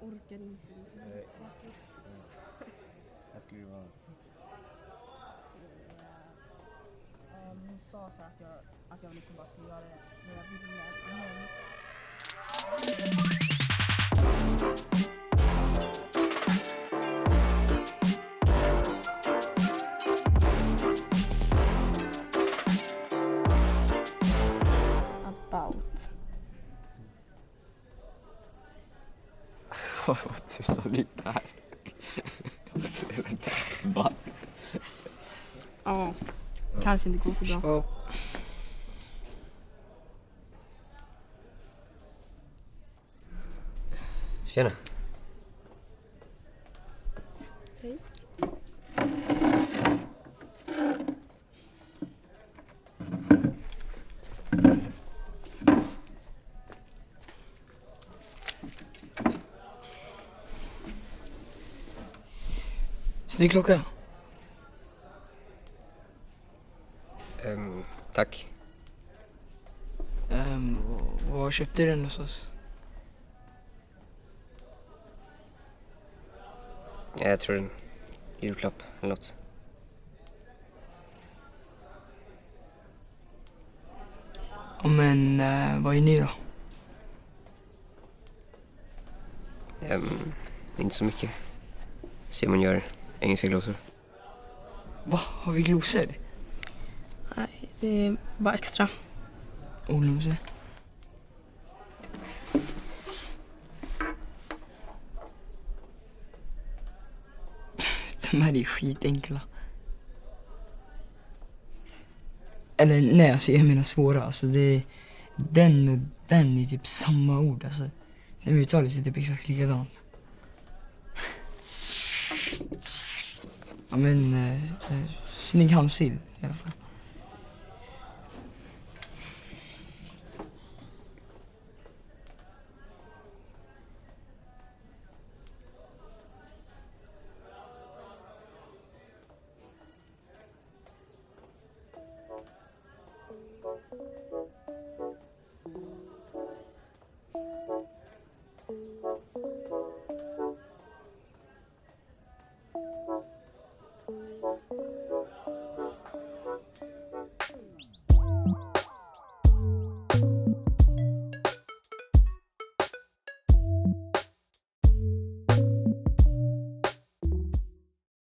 Nej. Jag skulle vara... Um, hon sa så att jag, att jag liksom bara skulle göra det när jag ville. Men About. Vad tusan är det här? Va? Ja, kanske inte går så bra. Tjena. Snygg klocka. Ehm, tack. Um, var köpte du den någonstans? Ja, Jag tror en julklapp eller något. Ja, men uh, vad är ni då? Ehm, inte så mycket. Simon gör engelska glosor. Va? Har vi glosor? Nej, det är bara extra. Ordglosor? De här är skitenkla. Eller nej, alltså jag menar svåra. Alltså det är, den och den är typ samma ord. Alltså, de uttalas typ exakt likadant ja men, eh, eh snygg handstil i alla fall.